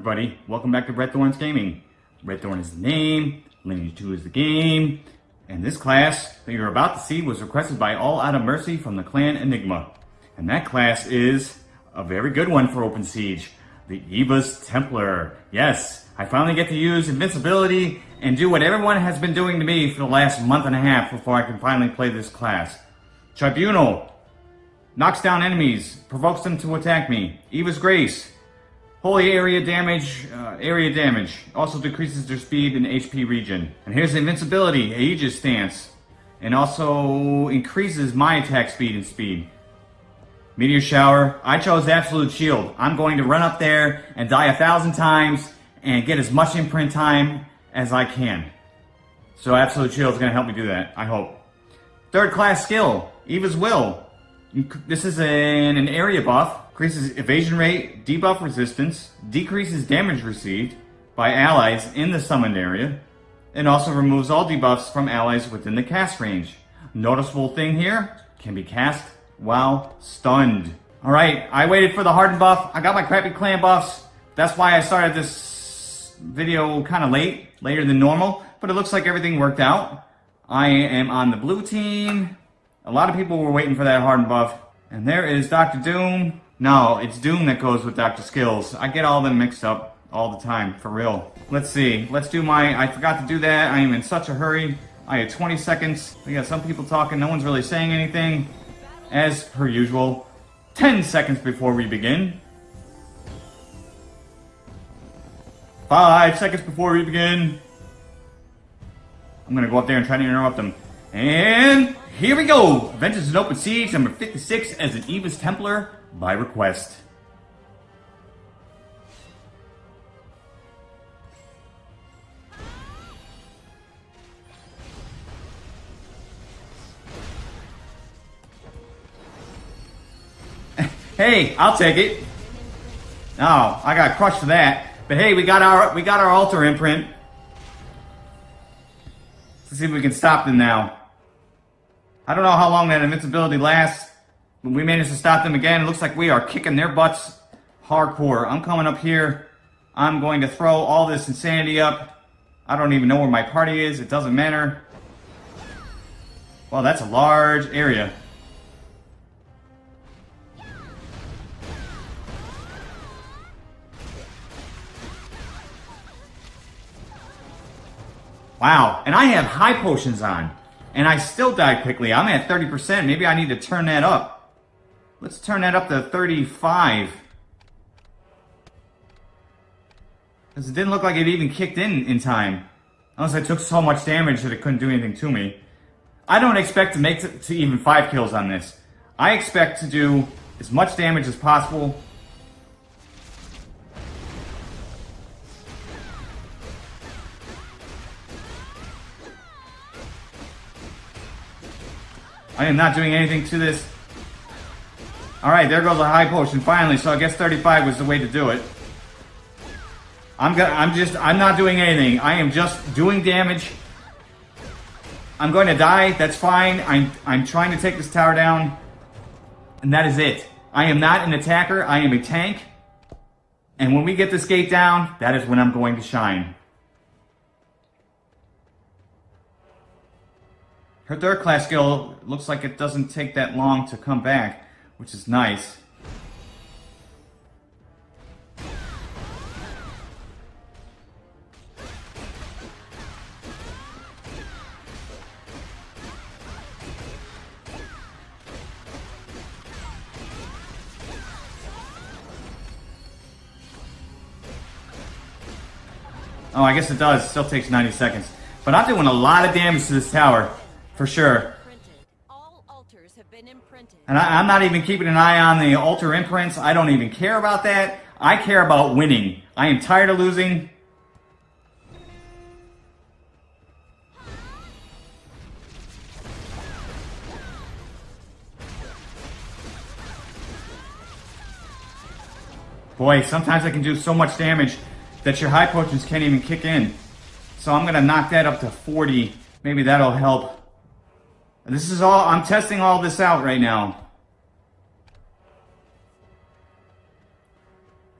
everybody? Welcome back to Red Thorns Gaming. Red Thorn is the name, Lineage 2 is the game, and this class that you're about to see was requested by All Out of Mercy from the clan Enigma. And that class is a very good one for Open Siege, the Eva's Templar. Yes, I finally get to use invincibility and do what everyone has been doing to me for the last month and a half before I can finally play this class. Tribunal knocks down enemies, provokes them to attack me. Eva's Grace Holy area damage, uh, area damage. Also decreases their speed and HP regen. And here's invincibility, Aegis stance. And also increases my attack speed and speed. Meteor shower. I chose absolute shield. I'm going to run up there and die a thousand times and get as much imprint time as I can. So absolute shield is going to help me do that, I hope. Third class skill, Eva's Will. This is an, an area buff increases evasion rate, debuff resistance, decreases damage received by allies in the summoned area, and also removes all debuffs from allies within the cast range. Noticeable thing here, can be cast while stunned. Alright, I waited for the hardened buff. I got my crappy clan buffs. That's why I started this video kind of late, later than normal, but it looks like everything worked out. I am on the blue team. A lot of people were waiting for that hardened buff. And there is Dr. Doom. No, it's Doom that goes with Dr. Skills. I get all them mixed up all the time, for real. Let's see. Let's do my... I forgot to do that. I am in such a hurry. I had 20 seconds. We got some people talking. No one's really saying anything. As per usual. 10 seconds before we begin. 5 seconds before we begin. I'm gonna go up there and try to interrupt them. And here we go! Adventures in Open Siege number 56 as an Eva's Templar by request. hey, I'll take it. Oh, I got crushed for that. But hey, we got our we got our altar imprint. Let's see if we can stop them now. I don't know how long that invincibility lasts. We managed to stop them again. It looks like we are kicking their butts hardcore. I'm coming up here. I'm going to throw all this insanity up. I don't even know where my party is. It doesn't matter. Well, that's a large area. Wow, and I have high potions on, and I still die quickly. I'm at 30%. Maybe I need to turn that up. Let's turn that up to 35. Because it didn't look like it even kicked in in time. Unless I took so much damage that it couldn't do anything to me. I don't expect to make to, to even 5 kills on this. I expect to do as much damage as possible. I am not doing anything to this. All right, there goes a high potion finally. So I guess 35 was the way to do it. I'm gonna, I'm just, I'm not doing anything. I am just doing damage. I'm going to die. That's fine. I'm, I'm trying to take this tower down. And that is it. I am not an attacker. I am a tank. And when we get this gate down, that is when I'm going to shine. Her third class skill looks like it doesn't take that long to come back which is nice. Oh, I guess it does. It still takes 90 seconds. But I'm doing a lot of damage to this tower, for sure. And I, am not even keeping an eye on the altar imprints. I don't even care about that. I care about winning. I am tired of losing. Boy, sometimes I can do so much damage that your high potions can't even kick in. So I'm going to knock that up to 40. Maybe that'll help. This is all, I'm testing all this out right now.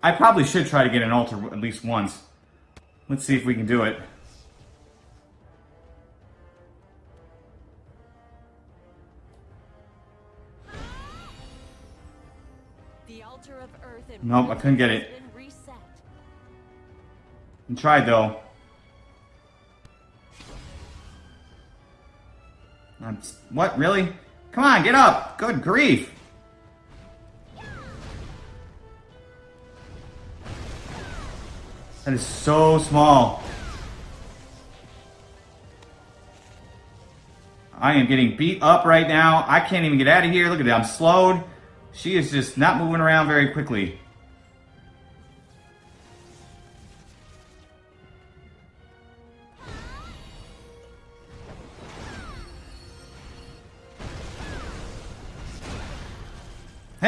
I probably should try to get an altar at least once. Let's see if we can do it. The altar of earth and Nope, I couldn't get it. has been reset. I tried though. I'm, what, really? Come on, get up! Good grief! That is so small. I am getting beat up right now. I can't even get out of here. Look at that, I'm slowed. She is just not moving around very quickly.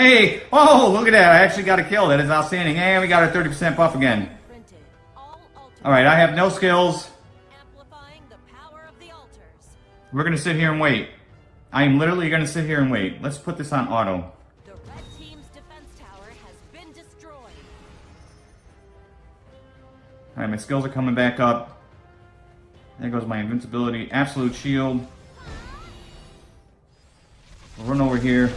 Hey! Oh, look at that. I actually got a kill. That is outstanding. And we got our 30% buff again. All Alright, I have no skills. amplifying the power of the altars. We're gonna sit here and wait. I am literally gonna sit here and wait. Let's put this on auto. The red team's defense tower has been destroyed. Alright, my skills are coming back up. There goes my invincibility. Absolute shield. We'll run over here.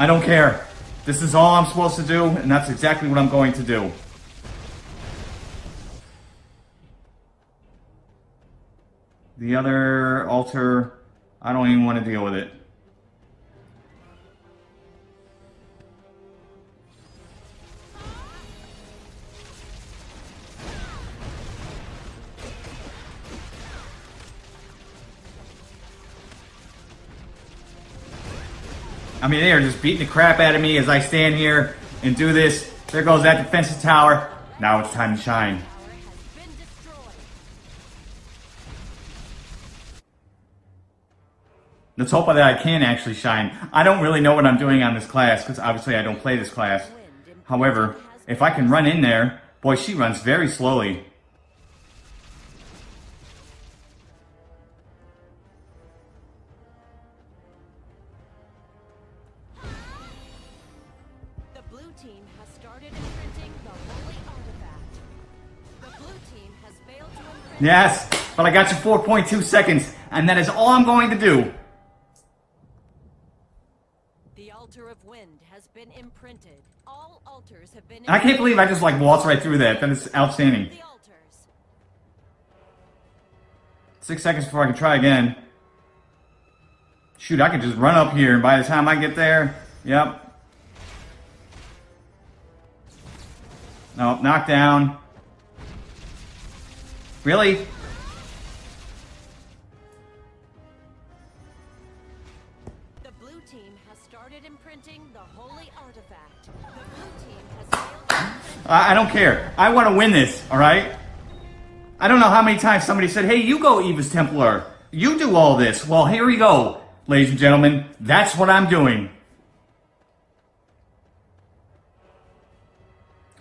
I don't care. This is all I'm supposed to do, and that's exactly what I'm going to do. The other altar, I don't even want to deal with it. I mean, they are just beating the crap out of me as I stand here and do this. There goes that defensive tower. Now it's time to shine. Let's hope that I can actually shine. I don't really know what I'm doing on this class because obviously I don't play this class. However, if I can run in there, boy, she runs very slowly. Yes, but I got you 4.2 seconds, and that is all I'm going to do. The altar of wind has been imprinted. All altars have been. I can't believe I just like waltzed right through that. That is outstanding. Six seconds before I can try again. Shoot, I could just run up here, and by the time I get there, yep. No, knock down. Really? The blue team has started imprinting the holy artifact. The blue team has failed. I, don't care. I want to win this, alright? I don't know how many times somebody said, hey, you go, Eva's Templar. You do all this. Well, here we go, ladies and gentlemen. That's what I'm doing.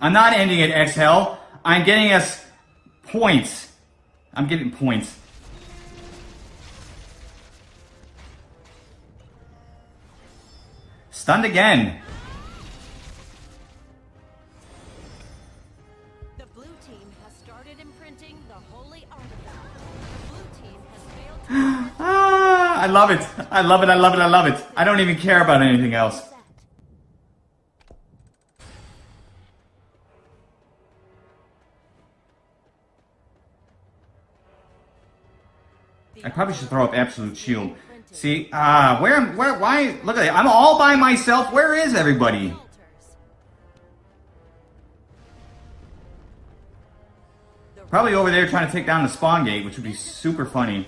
I'm not ending at Exhale. I'm getting us points. I'm getting points. Stunned again. The blue team has started imprinting the holy artifact. The blue team has failed to Ah, I love it. I love it. I love it. I love it. I don't even care about anything else. I probably should throw up absolute shield. See, ah, where, where, why? Look at that. I'm all by myself. Where is everybody? Probably over there trying to take down the spawn gate, which would be super funny.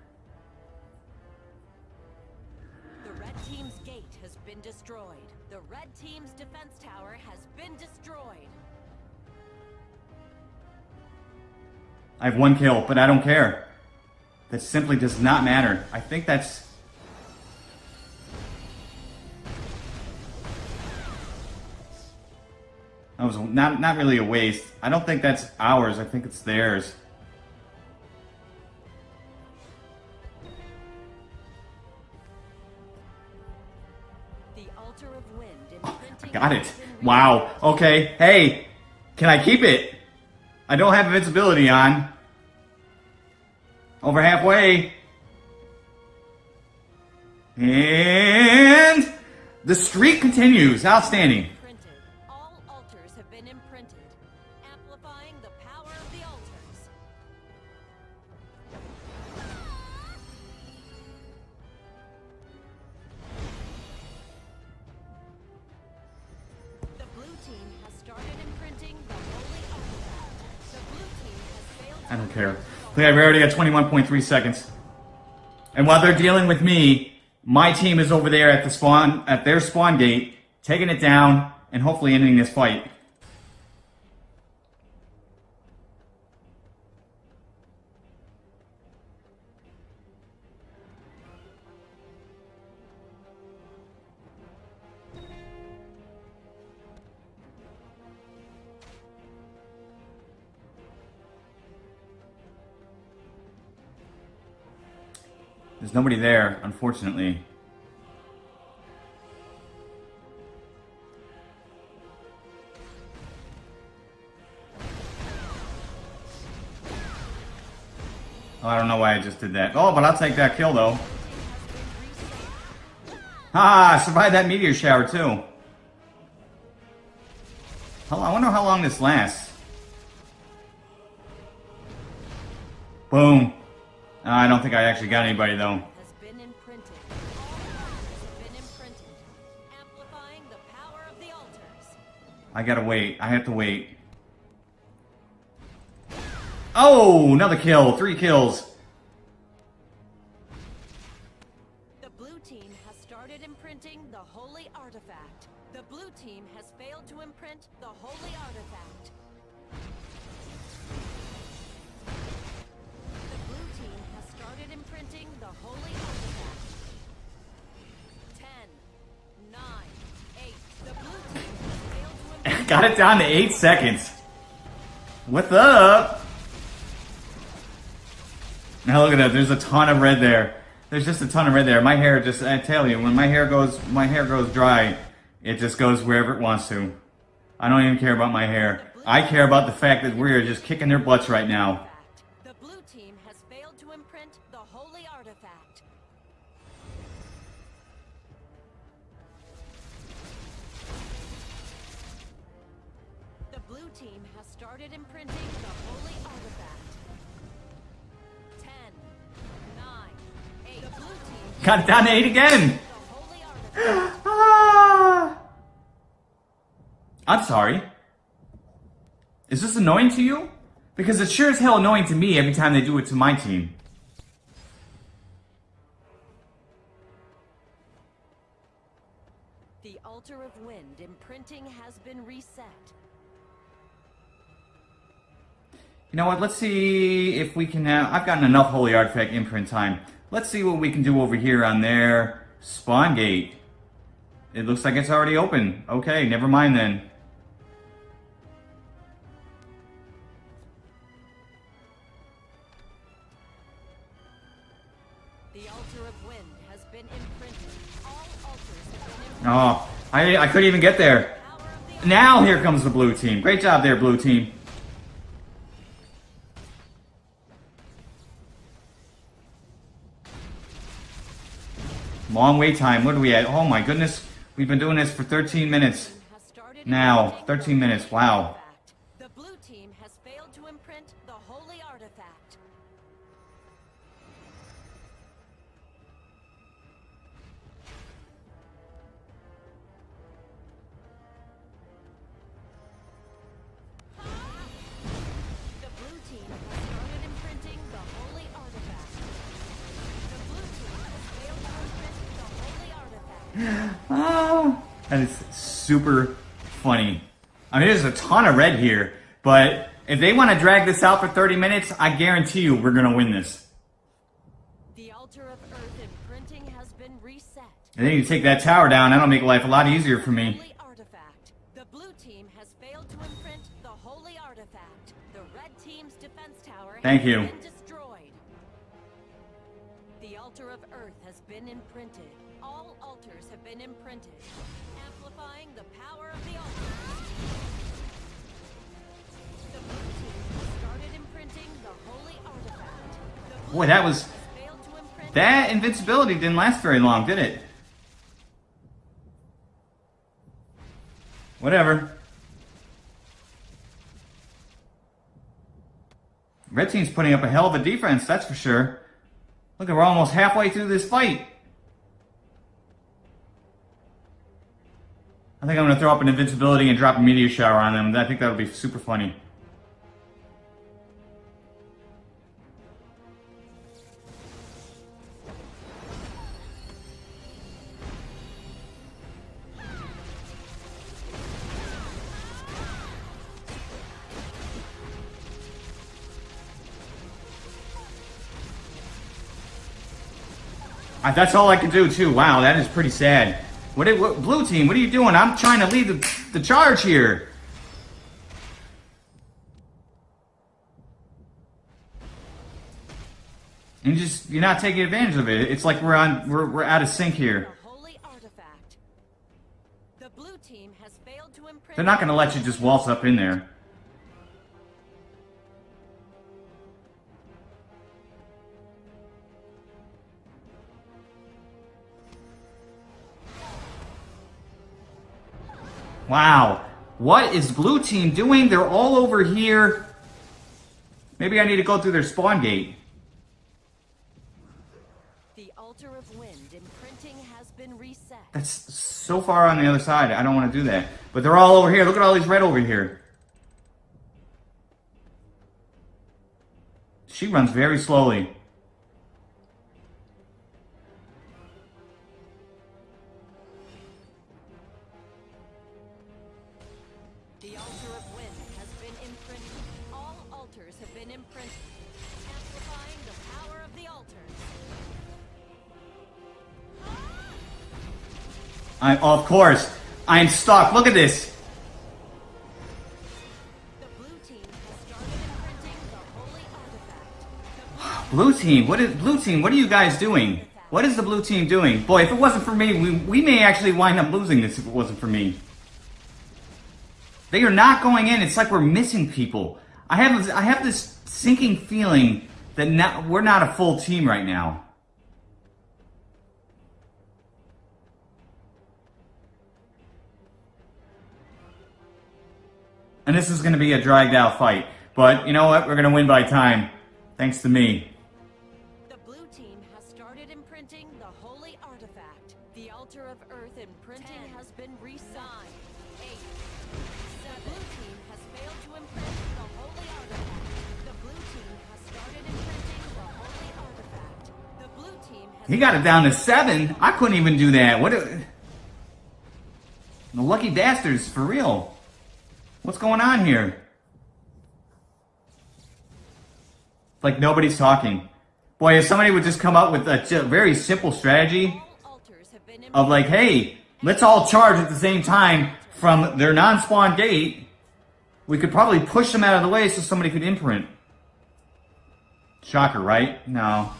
destroyed. The red team's defense tower has been destroyed. I have one kill, but I don't care. That simply does not matter. I think that's. That was not not really a waste. I don't think that's ours. I think it's theirs. Oh, got it. Wow. Okay. Hey, can I keep it? I don't have invincibility on. Over halfway. And the streak continues. Outstanding. I don't care. Look, I've already got 21.3 seconds. And while they're dealing with me, my team is over there at the spawn, at their spawn gate, taking it down and hopefully ending this fight. There's nobody there, unfortunately. Oh, I don't know why I just did that. Oh, but I'll take that kill though. Ah, survived that meteor shower too. I wonder how long this lasts. Boom. I think I actually got anybody though. has been imprinted. All altars have been imprinted, amplifying the power of the altars. I gotta wait. I have to wait. Oh, another kill. Three kills. The blue team has started imprinting the holy artifact. The blue team has failed to imprint the holy artifact. Started imprinting the holy artifact. Ten, nine, eight. The blue team to. Got it down to eight seconds. What's up? Now look at that. There's a ton of red there. There's just a ton of red there. My hair just, I tell you, when my hair goes, my hair goes dry, it just goes wherever it wants to. I don't even care about my hair. I care about the fact that we are just kicking their butts right now. Holy artifact. The blue team has started imprinting the holy artifact. Ten, nine, eight. The blue team Got it down to eight again. the holy artifact. Ah. I'm sorry. Is this annoying to you? Because it's sure as hell annoying to me every time they do it to my team. Of wind imprinting has been reset. You know what? Let's see if we can have. I've gotten enough Holy Artifact imprint time. Let's see what we can do over here on their spawn gate. It looks like it's already open. Okay, never mind then. The altar of wind has been imprinted. All altars have been imprinted. Oh, I, I couldn't even get there. Now here comes the blue team. Great job there, blue team. Long wait time. What are we at? Oh my goodness. We've been doing this for 13 minutes. Now, 13 minutes, wow. Oh, that is super funny. I mean, there's a ton of red here, but if they want to drag this out for 30 minutes, I guarantee you we're going to win this. The altar of earth imprinting has been reset. And then you take that tower down, that'll make life a lot easier for me. Artifact. The blue team has failed to imprint the holy artifact. The red team's defense tower Thank you. been destroyed. The altar of earth has been imprinted. Boy, that was- to That invincibility didn't last very long, did it? Whatever. Red team's putting up a hell of a defense, that's for sure. Look, we're almost halfway through this fight. I think I'm gonna throw up an invincibility and drop a meteor shower on them. I think that would be super funny. I, that's all I can do too. Wow, that is pretty sad. What, did- what blue team? What are you doing? I'm trying to lead the, the charge here. And you just you're not taking advantage of it. It's like we're on we're we're out of sync here. the holy artifact. The blue team has failed to imprint. They're not gonna let you just waltz up in there. Wow. What is blue team doing? They're all over here. Maybe I need to go through their spawn gate. The altar of wind imprinting has been reset. That's so far on the other side. I don't want to do that. But they're all over here. Look at all these red over here. She runs very slowly. I, of course, I'm stuck. Look at this. Blue team, what is blue team? What are you guys doing? What is the blue team doing? Boy, if it wasn't for me, we, we may actually wind up losing this if it wasn't for me. They are not going in. It's like we're missing people. I have I have this sinking feeling that not, we're not a full team right now. And this is going to be a dragged out fight. But you know what? We're going to win by time. Thanks to me. The blue team has started imprinting the holy artifact. The altar of earth imprinting has been re-signed. Eight. The blue team has failed to imprint the holy artifact. The blue team has started imprinting the holy artifact. The blue team has He got it down to seven. I couldn't even do that. What? A, the lucky bastards, for real. What's going on here? Like nobody's talking. Boy, if somebody would just come up with a very simple strategy of like, hey, let's all charge at the same time from their non-spawn gate, we could probably push them out of the way so somebody could imprint. Shocker, right? No.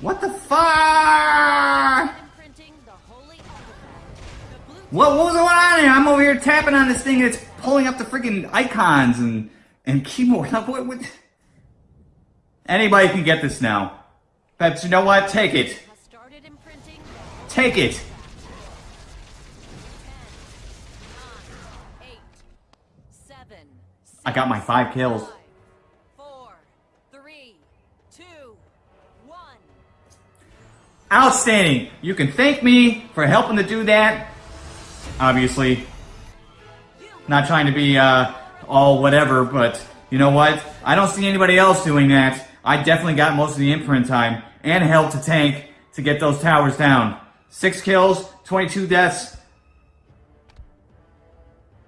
What the fuck? What, what was going on here? I'm over here tapping on this thing and it's pulling up the freaking icons and, and keyboard. What, what? Anybody can get this now. But you know what? Take it. Take it. I got my five kills. Outstanding. You can thank me for helping to do that. obviously. Not trying to be uh, all whatever, but you know what? I don't see anybody else doing that. I definitely got most of the imprint time and helped to tank to get those towers down. Six kills, 22 deaths.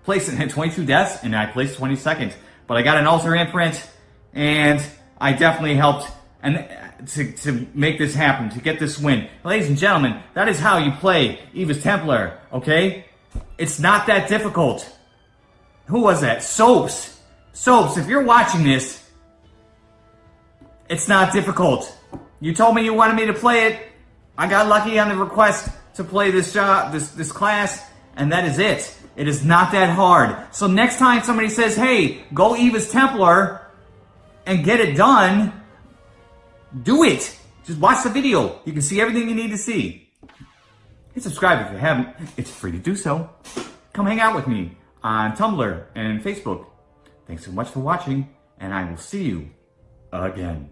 Placed in 22 deaths, and I placed 22nd. But I got an altar imprint, and I definitely helped and to, to make this happen, to get this win. Ladies and gentlemen, that is how you play Eva's Templar, okay? It's not that difficult. Who was that? Soaps. Soaps, if you're watching this, it's not difficult. You told me you wanted me to play it. I got lucky on the request to play this job, this this class, and that is it. It is not that hard. So next time somebody says, "Hey, go Eva's Templar and get it done," do it. Just watch the video. You can see everything you need to see. Hit subscribe if you haven't. It's free to do so. Come hang out with me on Tumblr and Facebook. Thanks so much for watching, and I will see you again.